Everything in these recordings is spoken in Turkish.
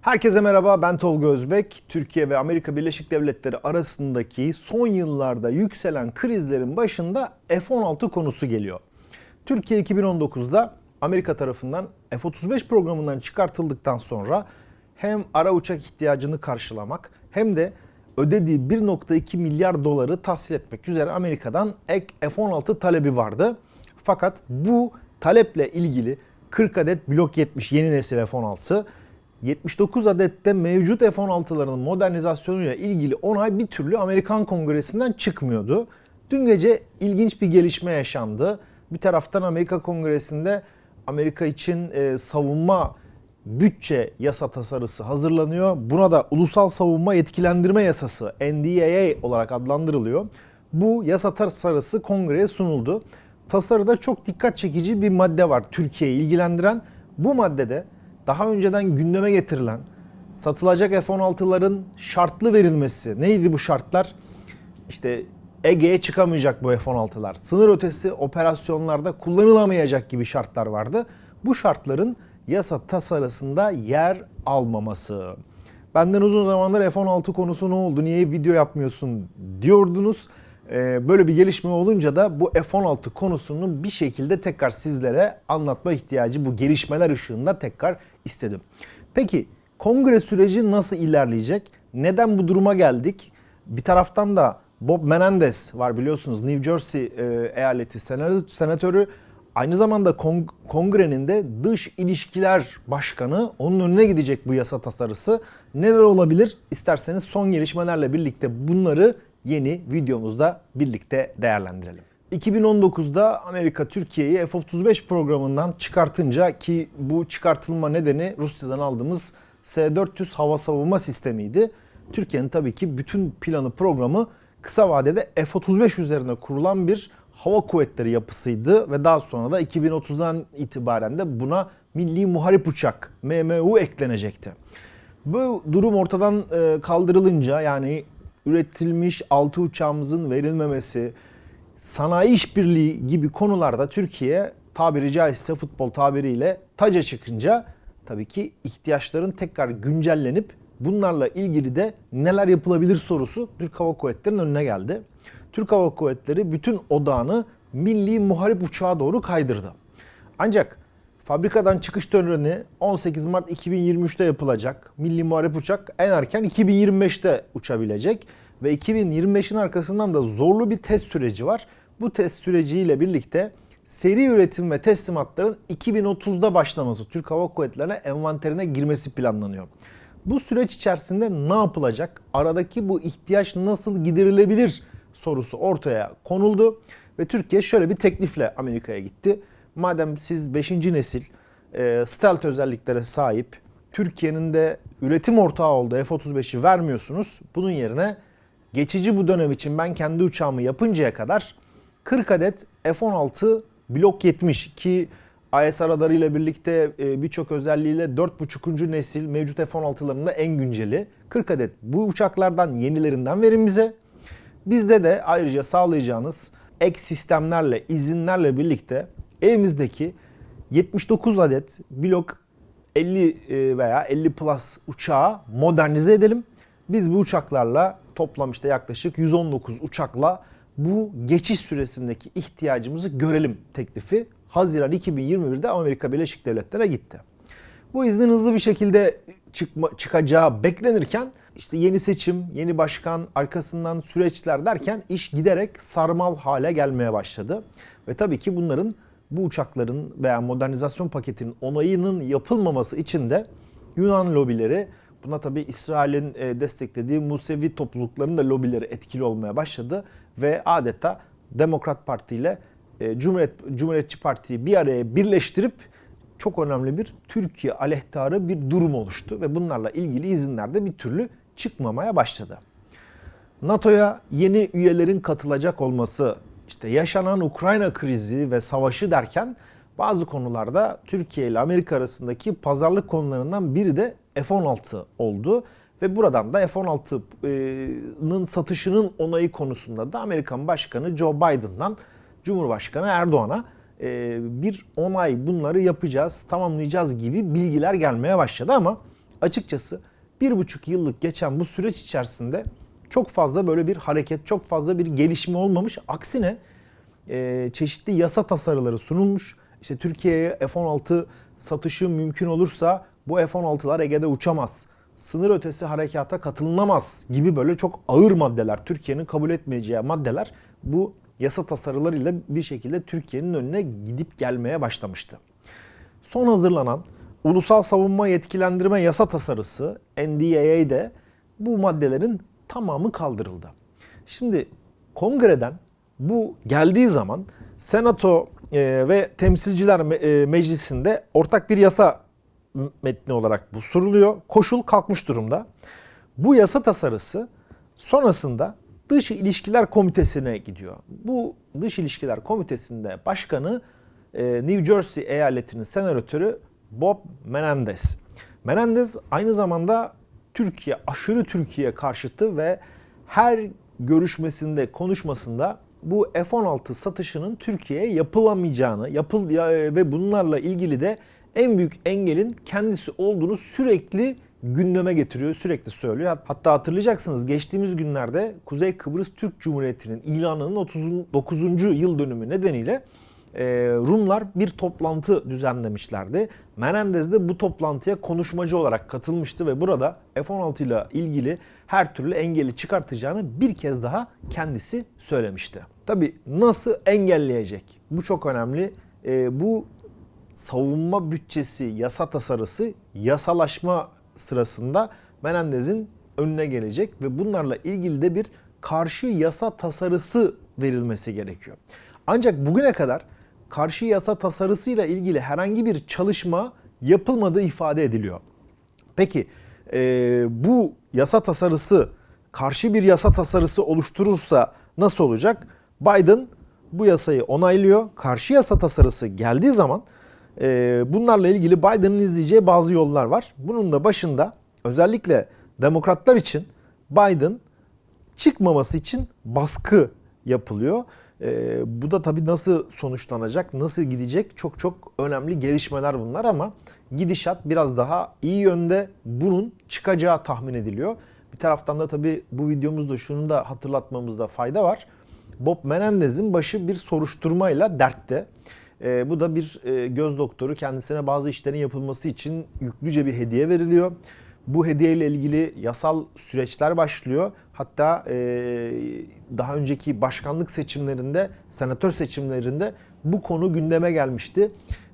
Herkese merhaba ben Tolga Özbek. Türkiye ve Amerika Birleşik Devletleri arasındaki son yıllarda yükselen krizlerin başında F-16 konusu geliyor. Türkiye 2019'da Amerika tarafından F-35 programından çıkartıldıktan sonra hem ara uçak ihtiyacını karşılamak hem de ödediği 1.2 milyar doları tahsil etmek üzere Amerika'dan ek F-16 talebi vardı. Fakat bu taleple ilgili 40 adet Blok 70 yeni nesil F-16 79 adette mevcut F-16'ların modernizasyonuyla ilgili onay bir türlü Amerikan Kongresi'nden çıkmıyordu. Dün gece ilginç bir gelişme yaşandı. Bir taraftan Amerika Kongresi'nde Amerika için e, savunma bütçe yasa tasarısı hazırlanıyor. Buna da Ulusal Savunma Yetkilendirme Yasası NDAA olarak adlandırılıyor. Bu yasa tasarısı kongreye sunuldu. Tasarıda çok dikkat çekici bir madde var Türkiye'yi ilgilendiren. Bu maddede daha önceden gündeme getirilen satılacak F-16'ların şartlı verilmesi. Neydi bu şartlar? İşte Ege'ye çıkamayacak bu F-16'lar. Sınır ötesi operasyonlarda kullanılamayacak gibi şartlar vardı. Bu şartların yasa tasarısında yer almaması. Benden uzun zamandır F-16 konusu ne oldu, niye video yapmıyorsun diyordunuz. Ee, böyle bir gelişme olunca da bu F-16 konusunu bir şekilde tekrar sizlere anlatma ihtiyacı bu gelişmeler ışığında tekrar istedim. Peki kongre süreci nasıl ilerleyecek? Neden bu duruma geldik? Bir taraftan da Bob Menendez var biliyorsunuz New Jersey e, eyaleti senatörü. Aynı zamanda kongrenin de dış ilişkiler başkanı onun önüne gidecek bu yasa tasarısı. Neler olabilir? İsterseniz son gelişmelerle birlikte bunları yeni videomuzda birlikte değerlendirelim. 2019'da Amerika Türkiye'yi F-35 programından çıkartınca ki bu çıkartılma nedeni Rusya'dan aldığımız S-400 hava savunma sistemiydi. Türkiye'nin tabii ki bütün planı programı kısa vadede F-35 üzerine kurulan bir hava kuvvetleri yapısıydı ve daha sonra da 2030'dan itibaren de buna Milli Muharip Uçak MMU eklenecekti. Bu durum ortadan e, kaldırılınca yani üretilmiş altı uçağımızın verilmemesi, sanayi işbirliği gibi konularda Türkiye tabiri caizse futbol tabiriyle taca çıkınca tabii ki ihtiyaçların tekrar güncellenip bunlarla ilgili de neler yapılabilir sorusu Türk Hava Kuvvetleri'nin önüne geldi. Türk Hava Kuvvetleri bütün odağını milli muharip uçağa doğru kaydırdı. Ancak fabrikadan çıkış töreni 18 Mart 2023'te yapılacak. Milli muharip uçak en erken 2025'te uçabilecek ve 2025'in arkasından da zorlu bir test süreci var. Bu test süreciyle birlikte seri üretim ve teslimatların 2030'da başlaması, Türk Hava Kuvvetleri'ne envanterine girmesi planlanıyor. Bu süreç içerisinde ne yapılacak? Aradaki bu ihtiyaç nasıl giderilebilir sorusu ortaya konuldu ve Türkiye şöyle bir teklifle Amerika'ya gitti. Madem siz 5. nesil e, stealth özelliklere sahip Türkiye'nin de üretim ortağı olduğu F-35'i vermiyorsunuz. Bunun yerine geçici bu dönem için ben kendi uçağımı yapıncaya kadar 40 adet F-16 Blok 70 ki IS radarıyla birlikte e, birçok özelliğiyle 4.5. nesil mevcut F-16'ların da en günceli. 40 adet bu uçaklardan yenilerinden verin bize. Bizde de ayrıca sağlayacağınız ek sistemlerle, izinlerle birlikte elimizdeki 79 adet blok 50 e, veya 50 plus uçağı modernize edelim. Biz bu uçaklarla toplam işte yaklaşık 119 uçakla bu geçiş süresindeki ihtiyacımızı görelim teklifi Haziran 2021'de Amerika Birleşik Devletleri'ne gitti. Bu iznin hızlı bir şekilde çıkma, çıkacağı beklenirken işte yeni seçim, yeni başkan, arkasından süreçler derken iş giderek sarmal hale gelmeye başladı. Ve tabii ki bunların bu uçakların veya modernizasyon paketinin onayının yapılmaması için de Yunan lobileri buna tabii İsrail'in e, desteklediği Musevi toplulukların da lobileri etkili olmaya başladı ve adeta Demokrat Parti ile e, Cumhuriyet Cumhuriyetçi Parti'yi bir araya birleştirip çok önemli bir Türkiye aleyhtarı bir durum oluştu ve bunlarla ilgili izinler de bir türlü çıkmamaya başladı. NATO'ya yeni üyelerin katılacak olması, işte yaşanan Ukrayna krizi ve savaşı derken bazı konularda Türkiye ile Amerika arasındaki pazarlık konularından biri de F-16 oldu. Ve buradan da F-16'nın satışının onayı konusunda da Amerikan Başkanı Joe Biden'dan Cumhurbaşkanı Erdoğan'a bir onay bunları yapacağız, tamamlayacağız gibi bilgiler gelmeye başladı ama açıkçası bir buçuk yıllık geçen bu süreç içerisinde çok fazla böyle bir hareket, çok fazla bir gelişme olmamış. Aksine e, çeşitli yasa tasarıları sunulmuş. İşte Türkiye'ye F-16 satışı mümkün olursa bu F-16'lar Ege'de uçamaz. Sınır ötesi harekata katılınamaz gibi böyle çok ağır maddeler, Türkiye'nin kabul etmeyeceği maddeler bu yasa tasarılarıyla bir şekilde Türkiye'nin önüne gidip gelmeye başlamıştı. Son hazırlanan Ulusal Savunma Yetkilendirme Yasa Tasarısı NDAA'de bu maddelerin tamamı kaldırıldı. Şimdi kongreden bu geldiği zaman Senato e, ve Temsilciler e, Meclisi'nde ortak bir yasa metni olarak bu soruluyor. Koşul kalkmış durumda. Bu yasa tasarısı sonrasında Dış İlişkiler Komitesi'ne gidiyor. Bu Dış İlişkiler Komitesi'nde başkanı e, New Jersey eyaletinin senatörü Bob Menendez. Menendez aynı zamanda Türkiye, aşırı Türkiye karşıtı ve her görüşmesinde, konuşmasında bu F-16 satışının Türkiye'ye yapılamayacağını yapıl ve bunlarla ilgili de en büyük engelin kendisi olduğunu sürekli gündeme getiriyor, sürekli söylüyor. Hatta hatırlayacaksınız geçtiğimiz günlerde Kuzey Kıbrıs Türk Cumhuriyeti'nin ilanının 39. yıl dönümü nedeniyle e, Rumlar bir toplantı düzenlemişlerdi. Menendez de bu toplantıya konuşmacı olarak katılmıştı ve burada F-16 ile ilgili her türlü engeli çıkartacağını bir kez daha kendisi söylemişti. Tabi nasıl engelleyecek? Bu çok önemli. E, bu savunma bütçesi yasa tasarısı yasalaşma sırasında Menendez'in önüne gelecek ve bunlarla ilgili de bir karşı yasa tasarısı verilmesi gerekiyor. Ancak bugüne kadar karşı yasa tasarısıyla ilgili herhangi bir çalışma yapılmadığı ifade ediliyor. Peki e, bu yasa tasarısı karşı bir yasa tasarısı oluşturursa nasıl olacak? Biden bu yasayı onaylıyor. Karşı yasa tasarısı geldiği zaman e, bunlarla ilgili Biden'ın izleyeceği bazı yollar var. Bunun da başında özellikle demokratlar için Biden çıkmaması için baskı yapılıyor. E, bu da tabii nasıl sonuçlanacak, nasıl gidecek çok çok önemli gelişmeler bunlar ama gidişat biraz daha iyi yönde bunun çıkacağı tahmin ediliyor. Bir taraftan da tabii bu videomuzda şunu da hatırlatmamızda fayda var. Bob Menendez'in başı bir soruşturmayla dertte. E, bu da bir e, göz doktoru kendisine bazı işlerin yapılması için yüklüce bir hediye veriliyor. Bu hediye ile ilgili yasal süreçler başlıyor. Hatta e, daha önceki başkanlık seçimlerinde, senatör seçimlerinde bu konu gündeme gelmişti.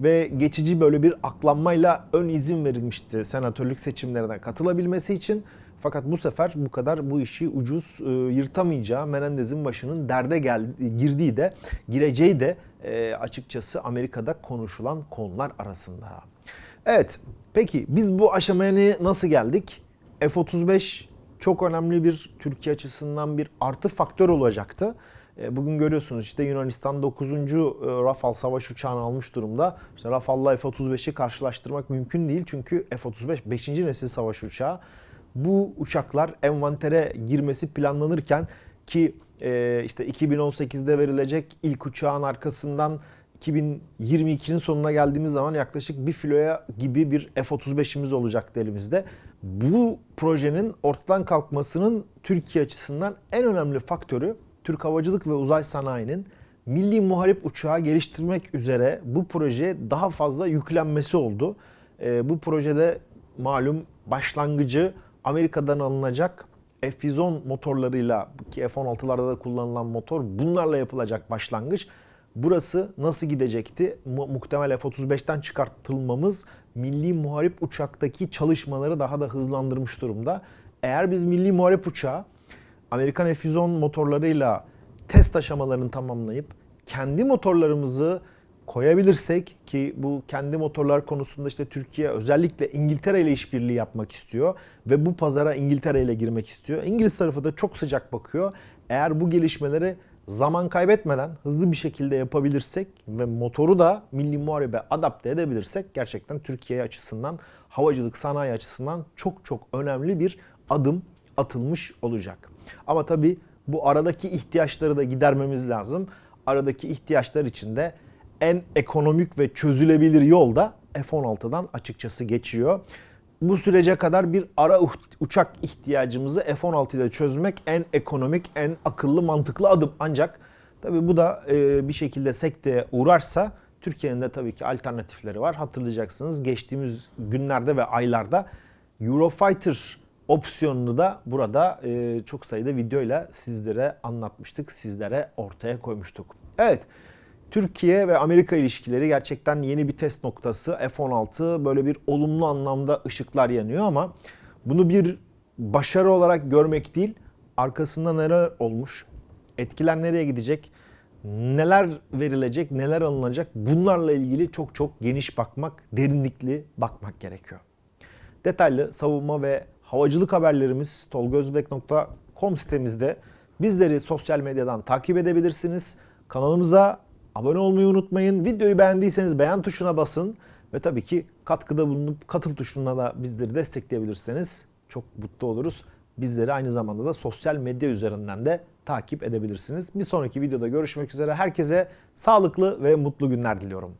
Ve geçici böyle bir aklanmayla ön izin verilmişti senatörlük seçimlerine katılabilmesi için. Fakat bu sefer bu kadar bu işi ucuz e, yırtamayacağı Menendez'in başının derde geldi, girdiği de gireceği de e, açıkçası Amerika'da konuşulan konular arasında. Evet peki biz bu aşamaya nasıl geldik? F-35 çok önemli bir Türkiye açısından bir artı faktör olacaktı. E, bugün görüyorsunuz işte Yunanistan 9. E, Rafale savaş uçağını almış durumda. İşte Rafale'la F-35'i karşılaştırmak mümkün değil çünkü F-35 5. nesil savaş uçağı bu uçaklar envantere girmesi planlanırken ki e, işte 2018'de verilecek ilk uçağın arkasından 2022'nin sonuna geldiğimiz zaman yaklaşık bir filoya gibi bir F-35'imiz olacaktı elimizde. Bu projenin ortadan kalkmasının Türkiye açısından en önemli faktörü Türk Havacılık ve Uzay Sanayi'nin milli muharip uçağı geliştirmek üzere bu projeye daha fazla yüklenmesi oldu. E, bu projede malum başlangıcı Amerika'dan alınacak F-110 motorlarıyla ki F-16'larda da kullanılan motor bunlarla yapılacak başlangıç. Burası nasıl gidecekti? Muhtemel F-35'ten çıkartılmamız milli muharip uçaktaki çalışmaları daha da hızlandırmış durumda. Eğer biz milli muharip uçağı Amerikan F-110 motorlarıyla test aşamalarını tamamlayıp kendi motorlarımızı koyabilirsek ki bu kendi motorlar konusunda işte Türkiye özellikle İngiltere ile işbirliği yapmak istiyor ve bu pazara İngiltere ile girmek istiyor. İngiliz tarafı da çok sıcak bakıyor. Eğer bu gelişmeleri zaman kaybetmeden hızlı bir şekilde yapabilirsek ve motoru da milli muharebe adapte edebilirsek gerçekten Türkiye açısından havacılık sanayi açısından çok çok önemli bir adım atılmış olacak. Ama tabii bu aradaki ihtiyaçları da gidermemiz lazım. Aradaki ihtiyaçlar için de en ekonomik ve çözülebilir yol da F-16'dan açıkçası geçiyor. Bu sürece kadar bir ara uçak ihtiyacımızı F-16 ile çözmek en ekonomik, en akıllı, mantıklı adım. Ancak tabii bu da e, bir şekilde sekteye uğrarsa Türkiye'nin de tabii ki alternatifleri var. Hatırlayacaksınız geçtiğimiz günlerde ve aylarda Eurofighter opsiyonunu da burada e, çok sayıda videoyla sizlere anlatmıştık, sizlere ortaya koymuştuk. Evet, Türkiye ve Amerika ilişkileri gerçekten yeni bir test noktası. F-16 böyle bir olumlu anlamda ışıklar yanıyor ama bunu bir başarı olarak görmek değil, arkasında neler olmuş, etkiler nereye gidecek, neler verilecek, neler alınacak bunlarla ilgili çok çok geniş bakmak, derinlikli bakmak gerekiyor. Detaylı savunma ve havacılık haberlerimiz tolgozbek.com sitemizde. Bizleri sosyal medyadan takip edebilirsiniz. Kanalımıza abone olmayı unutmayın. Videoyu beğendiyseniz beğen tuşuna basın. Ve tabii ki katkıda bulunup katıl tuşuna da bizleri destekleyebilirseniz çok mutlu oluruz. Bizleri aynı zamanda da sosyal medya üzerinden de takip edebilirsiniz. Bir sonraki videoda görüşmek üzere. Herkese sağlıklı ve mutlu günler diliyorum.